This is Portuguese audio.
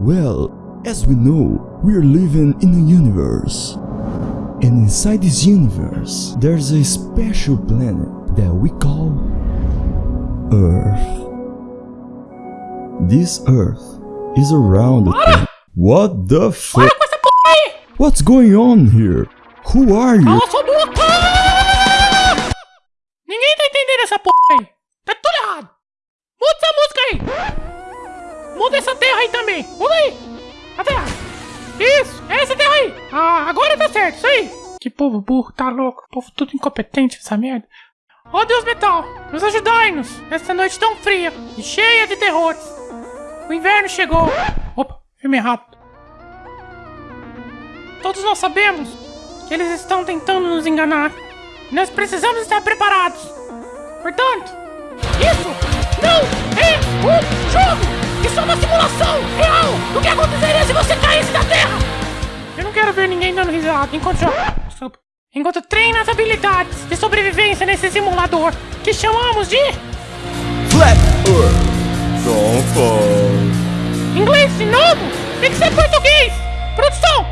Well, as we know, we're living in a universe. And inside this universe, there's a special planet that we call Earth. This Earth is around the planet. What the fuck? Com essa porra aí! What's going on here? Who are you? Ah, agora tá certo. Isso aí. Que povo burro, tá louco. Povo tudo incompetente essa merda. Ó Deus Metal, nos ajudai-nos nessa noite tão fria e cheia de terrores. O inverno chegou. Opa, filme errado. Todos nós sabemos que eles estão tentando nos enganar. Nós precisamos estar preparados. Portanto, isso não é um jogo! Dando risada enquanto. Enquanto treina as habilidades de sobrevivência nesse simulador que chamamos de Flat Earth. Don't fall. inglês de novo. Tem que ser português. Produção.